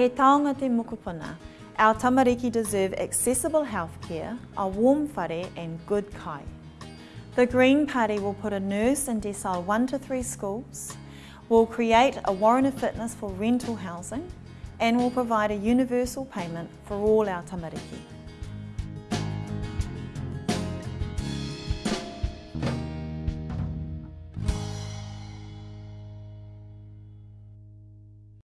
He taonga te mokopuna, our tamariki deserve accessible healthcare, a warm whare and good kai. The Green Party will put a nurse in decile 1 to 3 schools, will create a warrant of fitness for rental housing and will provide a universal payment for all our tamariki.